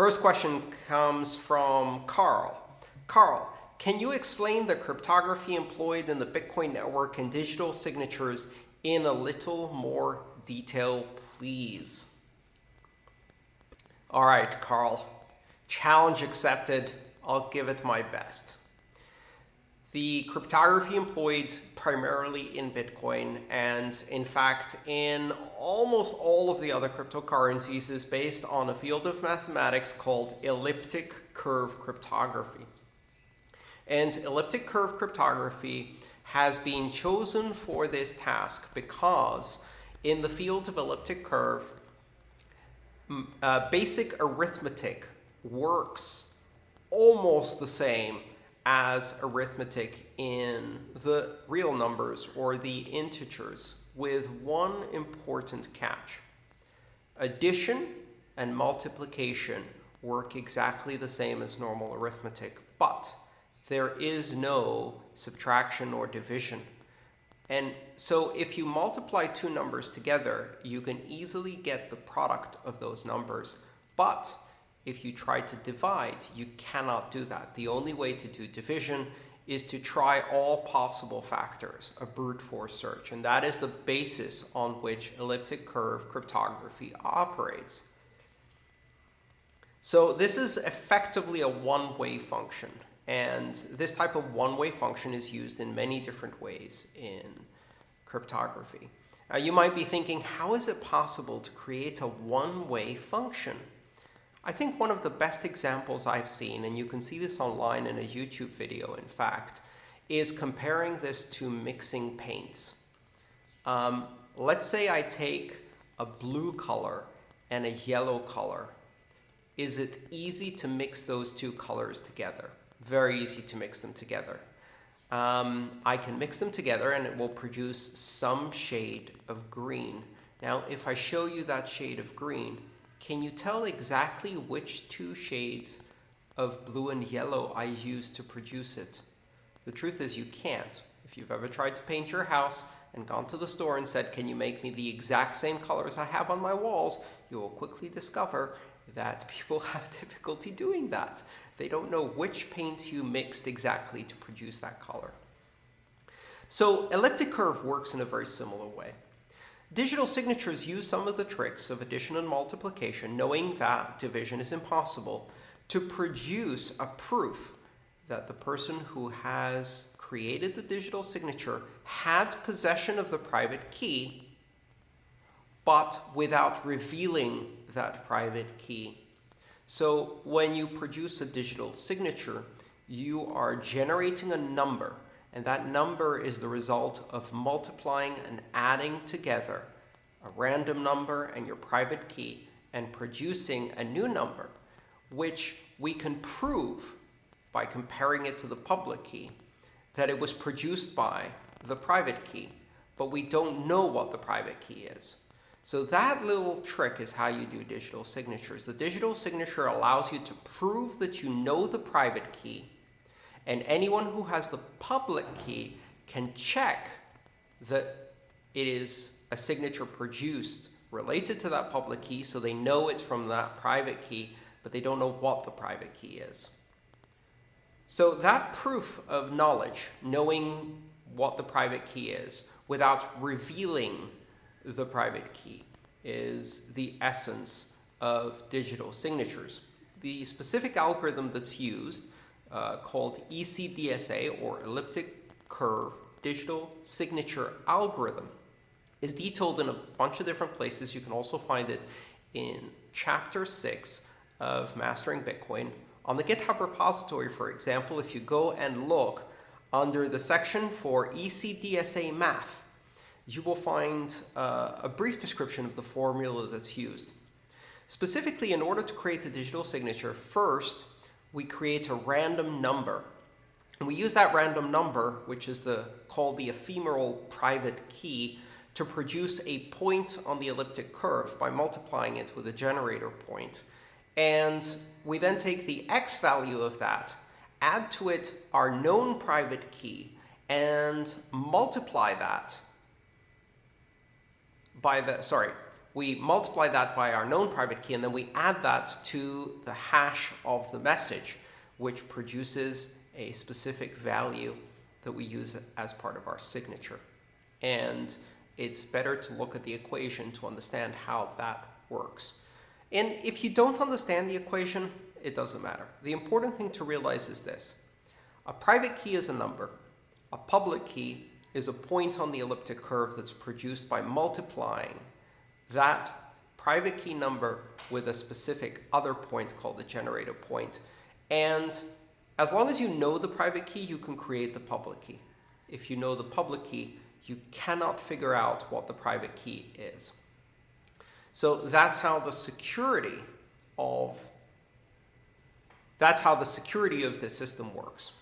First question comes from Carl. Carl, can you explain the cryptography employed in the Bitcoin network and digital signatures in a little more detail, please? All right, Carl. Challenge accepted. I'll give it my best. The cryptography employed primarily in Bitcoin and, in fact, in almost all of the other cryptocurrencies is based on a field of mathematics called elliptic curve cryptography. And elliptic curve cryptography has been chosen for this task because in the field of elliptic curve, uh, basic arithmetic works almost the same as arithmetic in the real numbers or the integers with one important catch. Addition and multiplication work exactly the same as normal arithmetic, but there is no subtraction or division. And so if you multiply two numbers together, you can easily get the product of those numbers. But if you try to divide, you cannot do that. The only way to do division is to try all possible factors, a brute force search. And that is the basis on which elliptic curve cryptography operates. So this is effectively a one-way function. And this type of one-way function is used in many different ways in cryptography. Now, you might be thinking, how is it possible to create a one-way function? I think one of the best examples I've seen, and you can see this online in a YouTube video, in fact, is comparing this to mixing paints. Um, let's say I take a blue color and a yellow color. Is it easy to mix those two colors together? Very easy to mix them together. Um, I can mix them together and it will produce some shade of green. Now, if I show you that shade of green, can you tell exactly which two shades of blue and yellow I used to produce it? The truth is you can't. If you've ever tried to paint your house and gone to the store and said, can you make me the exact same colors I have on my walls, you will quickly discover that people have difficulty doing that. They don't know which paints you mixed exactly to produce that color. So elliptic curve works in a very similar way. Digital signatures use some of the tricks of addition and multiplication, knowing that division is impossible, to produce a proof that the person who has created the digital signature had possession of the private key, but without revealing that private key. So when you produce a digital signature, you are generating a number and that number is the result of multiplying and adding together a random number and your private key and producing a new number, which we can prove by comparing it to the public key that it was produced by the private key, but we don't know what the private key is. So that little trick is how you do digital signatures. The digital signature allows you to prove that you know the private key and anyone who has the public key can check that it is a signature produced related to that public key, so they know it's from that private key, but they don't know what the private key is. So that proof of knowledge, knowing what the private key is, without revealing the private key, is the essence of digital signatures. The specific algorithm that's used uh, called ECDSA or elliptic curve digital signature algorithm is detailed in a bunch of different places. You can also find it in chapter 6 of Mastering Bitcoin. On the GitHub repository, for example, if you go and look under the section for ECDSA math, you will find uh, a brief description of the formula that's used. Specifically, in order to create a digital signature, first, we create a random number. And we use that random number, which is the, called the ephemeral private key, to produce a point on the elliptic curve by multiplying it with a generator point. And we then take the x value of that, add to it our known private key, and multiply that by the, sorry, we multiply that by our known private key, and then we add that to the hash of the message, which produces a specific value that we use as part of our signature. And it's better to look at the equation to understand how that works. And if you don't understand the equation, it doesn't matter. The important thing to realize is this. A private key is a number. A public key is a point on the elliptic curve that's produced by multiplying that private key number with a specific other point called the generator point. And as long as you know the private key, you can create the public key. If you know the public key, you cannot figure out what the private key is. So that's how the security of that's how the security of the system works.